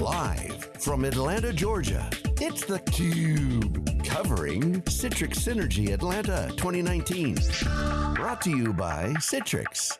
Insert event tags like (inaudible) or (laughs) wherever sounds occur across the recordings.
Live from Atlanta, Georgia, it's theCUBE. Covering Citrix Synergy Atlanta 2019. Brought to you by Citrix.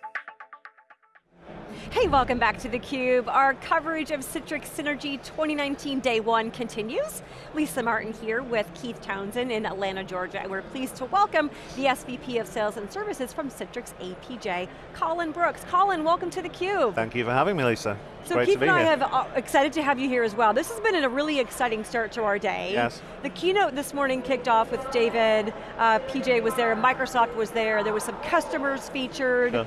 Hey, welcome back to theCUBE. Our coverage of Citrix Synergy 2019 Day 1 continues. Lisa Martin here with Keith Townsend in Atlanta, Georgia, and we're pleased to welcome the SVP of Sales and Services from Citrix APJ, Colin Brooks. Colin, welcome to theCUBE. Thank you for having me, Lisa. So Great Keith and I here. have uh, excited to have you here as well. This has been a really exciting start to our day. Yes. The keynote this morning kicked off with David, uh, PJ was there, Microsoft was there, there was some customers featured. Sure.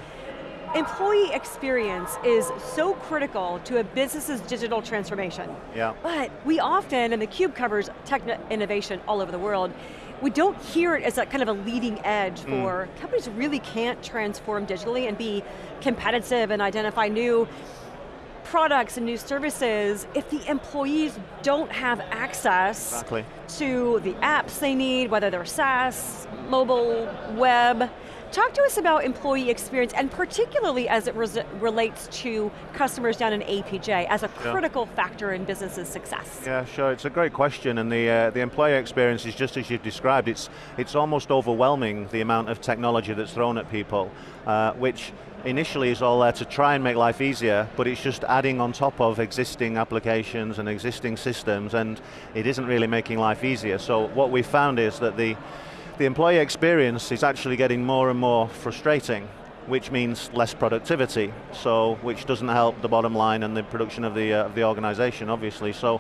Employee experience is so critical to a business's digital transformation. Yeah. But we often, and theCUBE covers tech innovation all over the world, we don't hear it as a kind of a leading edge Mm. for companies really can't transform digitally and be competitive and identify new products and new services if the employees don't have access Exactly. to the apps they need, whether they're SaaS, mobile, web. Talk to us about employee experience, and particularly as it relates to customers down in APJ as a Yeah. critical factor in business's success. Yeah, sure. It's a great question, and the uh, the employee experience is just as you've described. It's it's almost overwhelming the amount of technology that's thrown at people, uh, which initially is all there to try and make life easier, but it's just adding on top of existing applications and existing systems, and it isn't really making life easier. So what we found is that the the employee experience is actually getting more and more frustrating which means less productivity, so which doesn't help the bottom line and the production of the, uh, of the organization, obviously. So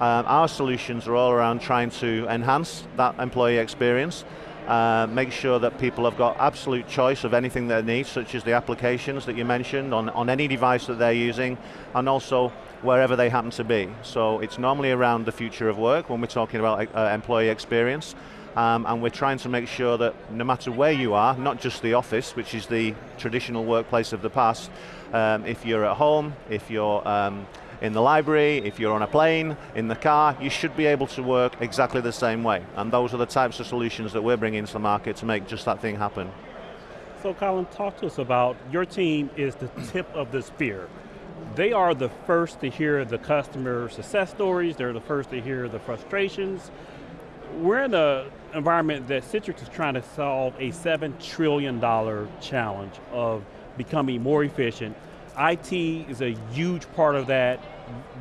um, our solutions are all around trying to enhance that employee experience, uh, make sure that people have got absolute choice of anything they need, such as the applications that you mentioned on, on any device that they're using, and also wherever they happen to be. So it's normally around the future of work when we're talking about uh, employee experience, um, and we're trying to make sure that no matter where you are, not just the office, which is the traditional workplace of the past, um, if you're at home, if you're um, in the library, if you're on a plane, in the car, you should be able to work exactly the same way. And those are the types of solutions that we're bringing to the market to make just that thing happen. So Colin, talk to us about, your team is the tip of the spear. They are the first to hear the customer success stories, they're the first to hear the frustrations. We're in an environment that Citrix is trying to solve a $7 trillion challenge of becoming more efficient. IT is a huge part of that.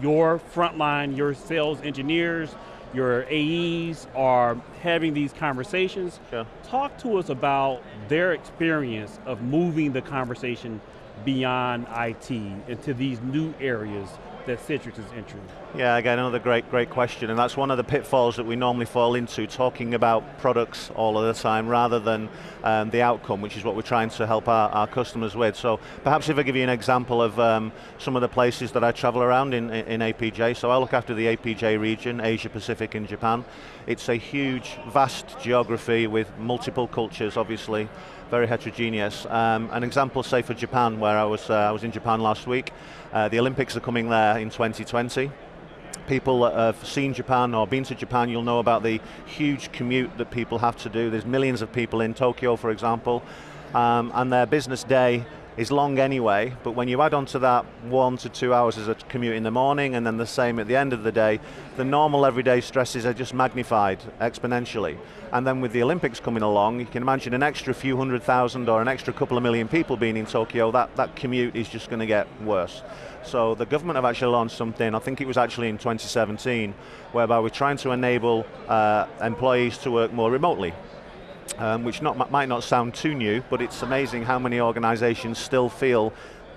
Your frontline, your sales engineers, your AEs are having these conversations. Sure. Talk to us about their experience of moving the conversation beyond IT into these new areas that Citrix is entering. Yeah, again, another great, great question, and that's one of the pitfalls that we normally fall into, talking about products all of the time rather than um, the outcome, which is what we're trying to help our, our customers with. So perhaps if I give you an example of um, some of the places that I travel around in, in APJ, so I look after the APJ region, Asia Pacific and Japan. It's a huge, vast geography with multiple cultures, obviously, very heterogeneous. Um, an example, say for Japan, where I was, uh, I was in Japan last week, uh, the Olympics are coming there in 2020 people that have seen Japan or been to Japan, you'll know about the huge commute that people have to do. There's millions of people in Tokyo, for example, um, and their business day is long anyway, but when you add on to that one to two hours as a commute in the morning and then the same at the end of the day, the normal everyday stresses are just magnified exponentially. And then with the Olympics coming along, you can imagine an extra few hundred thousand or an extra couple of million people being in Tokyo, that, that commute is just going to get worse. So the government have actually launched something, I think it was actually in 2017, whereby we're trying to enable uh, employees to work more remotely um, which not, might not sound too new, but it's amazing how many organizations still feel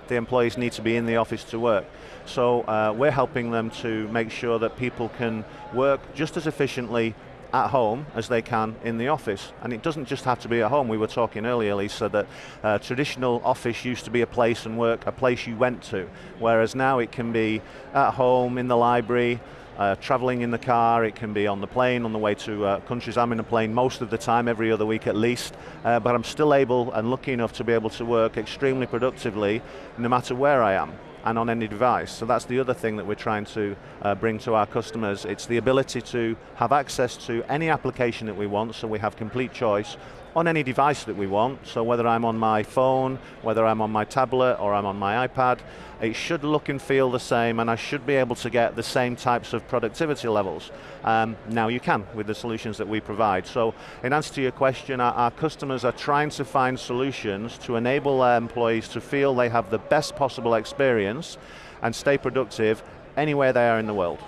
the employees need to be in the office to work. So uh, we're helping them to make sure that people can work just as efficiently at home as they can in the office. And it doesn't just have to be at home. We were talking earlier, Lisa, that uh, traditional office used to be a place and work, a place you went to, whereas now it can be at home, in the library, uh, traveling in the car, it can be on the plane, on the way to uh, countries. I'm in a plane most of the time, every other week at least, uh, but I'm still able and lucky enough to be able to work extremely productively no matter where I am and on any device. So that's the other thing that we're trying to uh, bring to our customers. It's the ability to have access to any application that we want, so we have complete choice, on any device that we want. So whether I'm on my phone, whether I'm on my tablet, or I'm on my iPad, it should look and feel the same, and I should be able to get the same types of productivity levels. Um, now you can with the solutions that we provide. So in answer to your question, our, our customers are trying to find solutions to enable their employees to feel they have the best possible experience and stay productive anywhere they are in the world.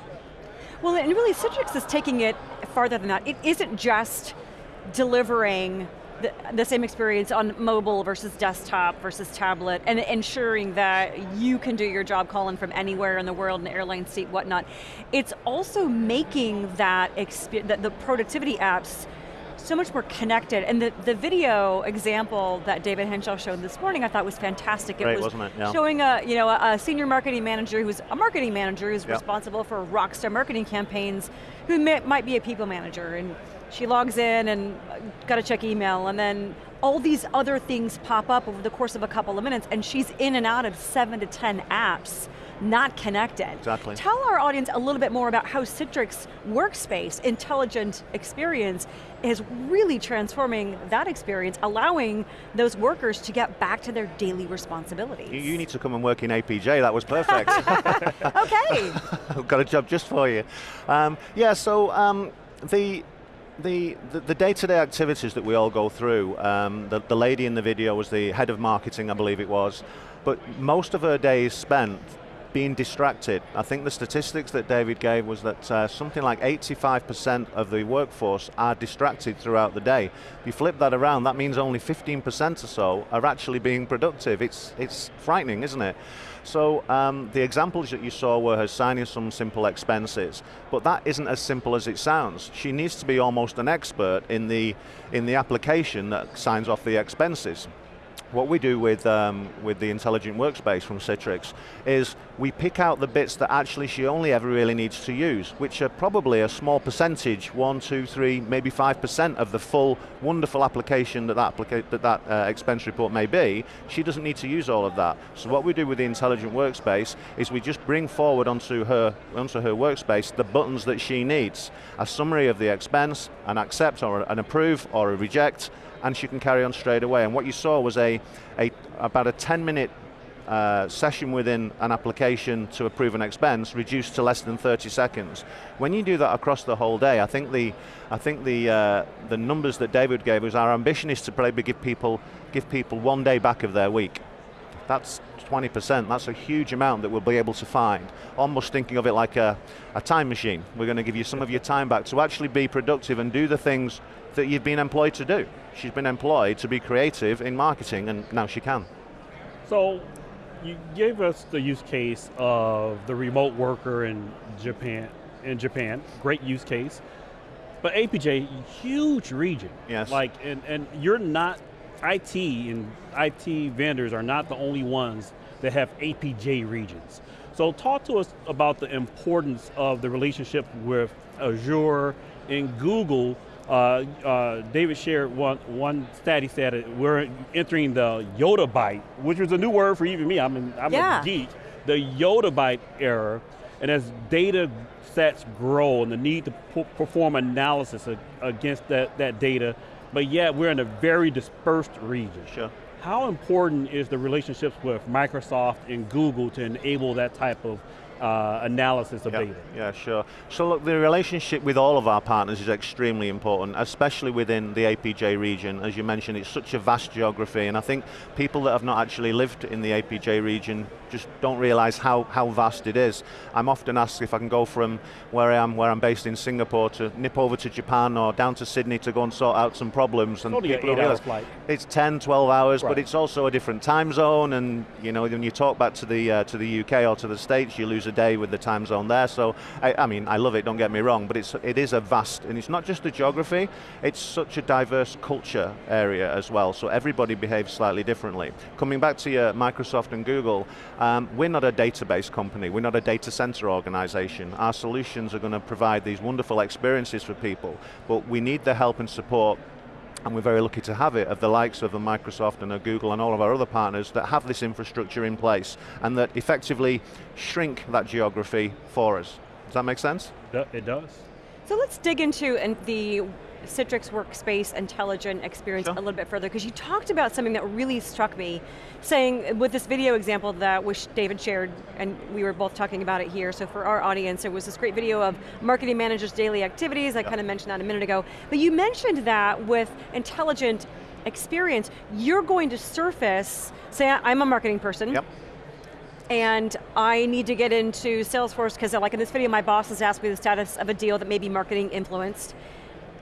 Well, and really Citrix is taking it farther than that. It isn't just delivering the, the, same experience on mobile versus desktop versus tablet and ensuring that you can do your job calling from anywhere in the world, an airline seat, whatnot. It's also making that, the, the productivity apps so much more connected. And the, the video example that David Henshall showed this morning I thought was fantastic. It was it? Yeah. showing a, you know, a, senior marketing manager who's a marketing manager who's yep. responsible for rockstar marketing campaigns, who may, might be a people manager. and she logs in and got to check email and then all these other things pop up over the course of a couple of minutes and she's in and out of seven to 10 apps not connected. Exactly. Tell our audience a little bit more about how Citrix Workspace Intelligent Experience is really transforming that experience, allowing those workers to get back to their daily responsibilities. You, you need to come and work in APJ, that was perfect. (laughs) okay. (laughs) I've got a job just for you. Um, yeah, so um, the the, the, day-to-day -day activities that we all go through, um, the, the lady in the video was the head of marketing, I believe it was, but most of her day is spent being distracted. I think the statistics that David gave was that uh, something like 85% of the workforce are distracted throughout the day. If you flip that around, that means only 15% or so are actually being productive. It's, it's frightening, isn't it? So um, the examples that you saw were her signing some simple expenses, but that isn't as simple as it sounds. She needs to be almost an expert in the, in the application that signs off the expenses. What we do with, um, with the intelligent workspace from Citrix is we pick out the bits that actually she only ever really needs to use, which are probably a small percentage, one, two, three, maybe 5% of the full wonderful application that that, applica that, that uh, expense report may be. She doesn't need to use all of that. So what we do with the intelligent workspace is we just bring forward onto her, onto her workspace the buttons that she needs. A summary of the expense, an accept or an approve or a reject, and she can carry on straight away. And what you saw was a, a about a 10 minute uh, session within an application to approve an expense reduced to less than 30 seconds. When you do that across the whole day, I think the, I think the, uh, the numbers that David gave was our ambition is to probably give people, give people one day back of their week. That's 20%, that's a huge amount that we'll be able to find. Almost thinking of it like a, a time machine. We're going to give you some of your time back to actually be productive and do the things that you've been employed to do. She's been employed to be creative in marketing and now she can. So you gave us the use case of the remote worker in Japan, in Japan, great use case. But APJ, huge region. Yes. Like, and, and you're not, IT and IT vendors are not the only ones that have APJ regions. So talk to us about the importance of the relationship with Azure and Google uh, uh, David shared one, one stat, he said we're entering the yottabyte, which was a new word for even me, I'm, in, I'm yeah. a geek, the yottabyte era, and as data sets grow and the need to perform analysis against that, that data, but yet we're in a very dispersed region. Sure. How important is the relationships with Microsoft and Google to enable that type of uh, analysis of yeah, data. Yeah, sure. So look, the relationship with all of our partners is extremely important, especially within the APJ region. As you mentioned, it's such a vast geography, and I think people that have not actually lived in the APJ region just don't realize how, how vast it is. I'm often asked if I can go from where I am, where I'm based in Singapore, to nip over to Japan or down to Sydney to go and sort out some problems. And people don't realize flight. it's 10, 12 hours, right. but it's also a different time zone, and you know, when you talk back to the, uh, to the UK or to the States, you lose a day with the time zone there. So, I, I, mean, I love it, don't get me wrong, but it's, it is a vast, and it's not just the geography, it's such a diverse culture area as well, so everybody behaves slightly differently. Coming back to your Microsoft and Google, um, we're not a database company, we're not a data center organization. Our solutions are going to provide these wonderful experiences for people, but we need the help and support and we're very lucky to have it, of the likes of a Microsoft and a Google and all of our other partners that have this infrastructure in place and that effectively shrink that geography for us. Does that make sense? It does. So let's dig into the Citrix Workspace Intelligent Experience sure. a little bit further, because you talked about something that really struck me, saying with this video example that which David shared, and we were both talking about it here, so for our audience, it was this great video of marketing managers' daily activities, I kind of mentioned that a minute ago, but you mentioned that with intelligent experience, you're going to surface, say I'm a marketing person, yep. and I need to get into Salesforce because like in this video, my boss has asked me the status of a deal that may be marketing influenced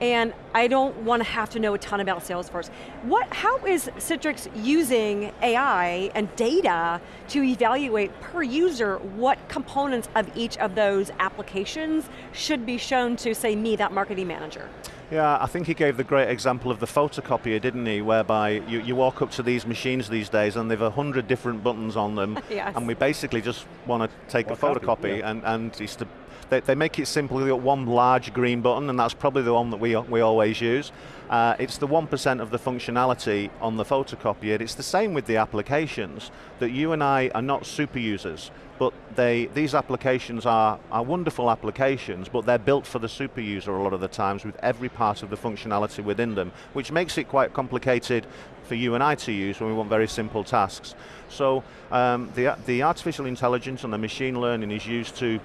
and I don't want to have to know a ton about Salesforce. What, how is Citrix using AI and data to evaluate per user what components of each of those applications should be shown to, say, me, that marketing manager? Yeah, I think he gave the great example of the photocopier, didn't he? Whereby you, you walk up to these machines these days and they've a hundred different buttons on them, (laughs) yes. and we basically just want to take a photocopy yeah. and, and it's to they, they make it simple, you've got one large green button and that's probably the one that we, we always use. Uh, it's the 1% of the functionality on the photocopier. It's the same with the applications, that you and I are not super users, but they, these applications are, are wonderful applications, but they're built for the super user a lot of the times with every part of the functionality within them, which makes it quite complicated for you and I to use when we want very simple tasks. So um, the, the artificial intelligence and the machine learning is used to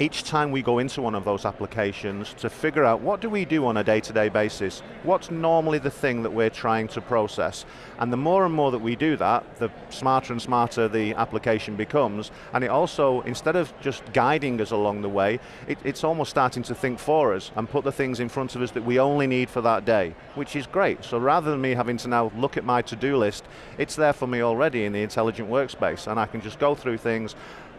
each time we go into one of those applications to figure out what do we do on a day-to-day -day basis, what's normally the thing that we're trying to process. And the more and more that we do that, the smarter and smarter the application becomes, and it also, instead of just guiding us along the way, it, it's almost starting to think for us and put the things in front of us that we only need for that day, which is great. So rather than me having to now look at my to-do list, it's there for me already in the intelligent workspace, and I can just go through things,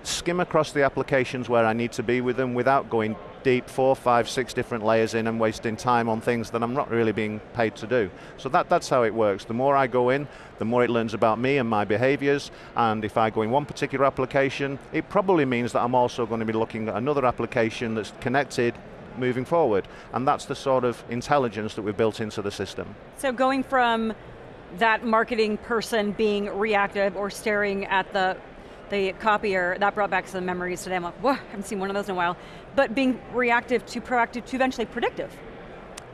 skim across the applications where I need to be with them without going deep, four, five, six different layers in and wasting time on things that I'm not really being paid to do. So that, that's how it works. The more I go in, the more it learns about me and my behaviors, and if I go in one particular application, it probably means that I'm also going to be looking at another application that's connected moving forward. And that's the sort of intelligence that we've built into the system. So going from that marketing person being reactive or staring at the the copier, that brought back some memories today. I'm like, whoa, I haven't seen one of those in a while. But being reactive to proactive to eventually predictive.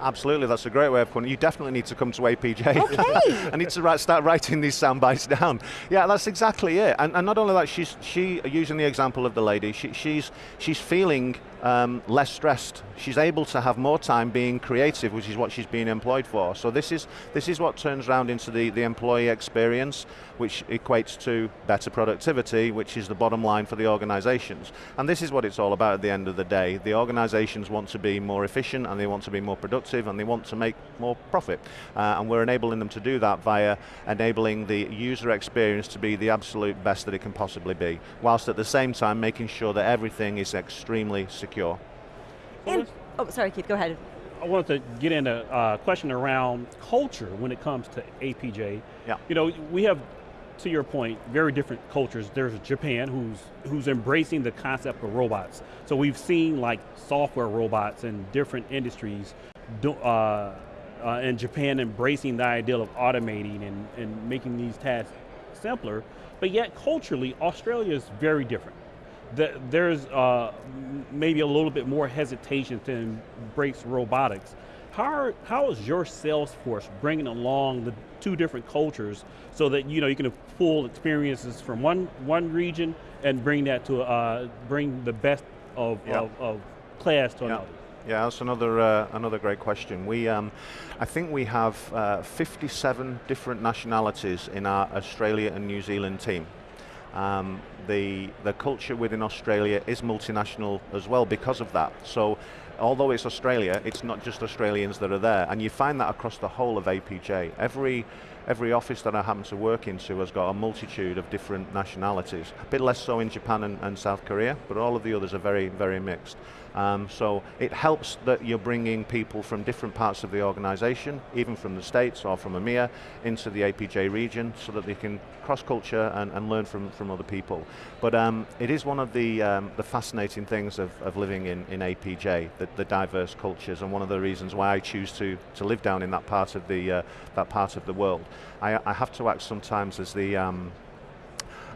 Absolutely, that's a great way of putting it. You definitely need to come to APJ. (laughs) Okay. I need to write, start writing these sound bites down. Yeah, that's exactly it. And, and, not only that, she's she using the example of the lady. She, she's she's feeling um, less stressed. She's able to have more time being creative, which is what she's being employed for. So this is this is what turns around into the, the employee experience, which equates to better productivity, which is the bottom line for the organizations. And this is what it's all about at the end of the day. The organizations want to be more efficient and they want to be more productive and they want to make more profit. Uh, and we're enabling them to do that via enabling the user experience to be the absolute best that it can possibly be, whilst at the same time making sure that everything is extremely secure secure. And, oh, sorry, Keith, go ahead. I wanted to get into a uh, question around culture when it comes to APJ. Yeah. You know, we have, to your point, very different cultures. There's Japan who's who's embracing the concept of robots. So we've seen like software robots in different industries, do, uh, uh, in Japan embracing the ideal of automating and, and making these tasks simpler. But yet culturally, Australia is very different there's uh, maybe a little bit more hesitation to embrace robotics. How, are, how is your sales force bringing along the two different cultures so that you know you can pull experiences from one one region and bring that to uh, bring the best of, yeah. of, of, class to yeah. another? Yeah, that's another uh, another great question. We, um, I think we have uh, 57 different nationalities in our Australia and New Zealand team. Um, the, the culture within Australia is multinational as well because of that. So although it's Australia, it's not just Australians that are there, and you find that across the whole of APJ. Every, every office that I happen to work into has got a multitude of different nationalities. A bit less so in Japan and, and South Korea, but all of the others are very, very mixed. Um, so it helps that you're bringing people from different parts of the organization, even from the States or from EMEA, into the APJ region so that they can cross-culture and, and, learn from, from other people. But um, it is one of the, um, the fascinating things of, of living in, in APJ, the, the, diverse cultures, and one of the reasons why I choose to, to live down in that part of the, uh, that part of the world. I, I have to act sometimes as the, um,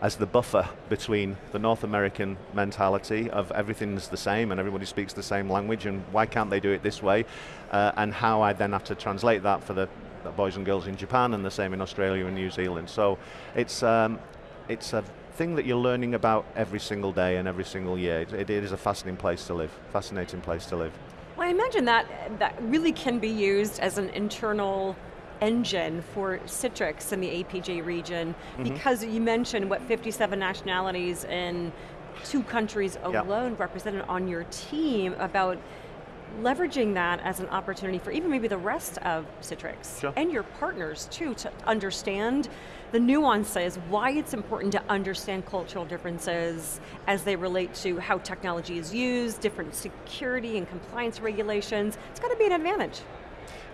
as the buffer between the North American mentality of everything's the same and everybody speaks the same language and why can't they do it this way, uh, and how I then have to translate that for the boys and girls in Japan and the same in Australia and New Zealand. So it's, um, it's a thing that you're learning about every single day and every single year. it, it is a fascinating place to live, fascinating place to live. Well, I imagine that that really can be used as an internal engine for Citrix in the APJ region mm -hmm. because you mentioned what 57 nationalities in two countries alone represented on your team about leveraging that as an opportunity for even maybe the rest of Citrix sure. and your partners too to understand the nuances, why it's important to understand cultural differences as they relate to how technology is used, different security and compliance regulations. It's got to be an advantage.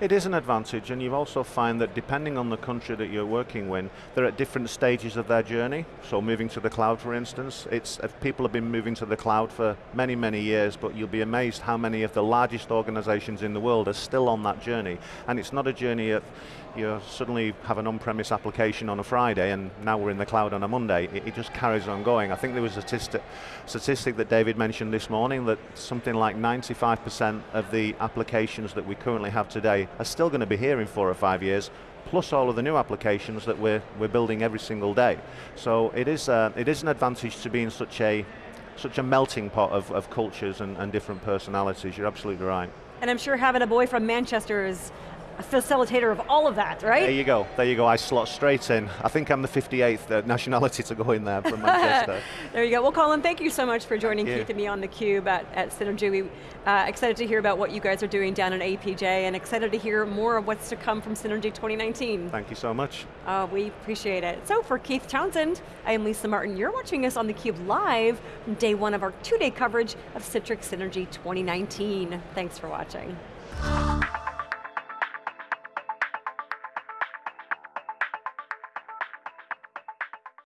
It is an advantage, and you also find that depending on the country that you're working with, they're at different stages of their journey. So moving to the cloud, for instance, it's uh, people have been moving to the cloud for many, many years, but you'll be amazed how many of the largest organizations in the world are still on that journey. And it's not a journey of you suddenly have an on-premise application on a Friday and now we're in the cloud on a Monday. It, it, just carries on going. I think there was a statistic, statistic that David mentioned this morning that something like 95% of the applications that we currently have today are still going to be here in four or five years, plus all of the new applications that we're, we're building every single day. So it is, uh, it is an advantage to be in such a, such a melting pot of, of cultures and, and different personalities, you're absolutely right. And I'm sure having a boy from Manchester is a facilitator of all of that, right? There you go, there you go, I slot straight in. I think I'm the 58th uh, nationality to go in there from (laughs) Manchester. there you go, well Colin, thank you so much for joining Keith and me on theCUBE at, at Synergy. We uh, excited to hear about what you guys are doing down at APJ and excited to hear more of what's to come from Synergy 2019. Thank you so much. Uh, we appreciate it. So for Keith Townsend, I am Lisa Martin. You're watching us on theCUBE live from day one of our two-day coverage of Citrix Synergy 2019. Thanks for watching.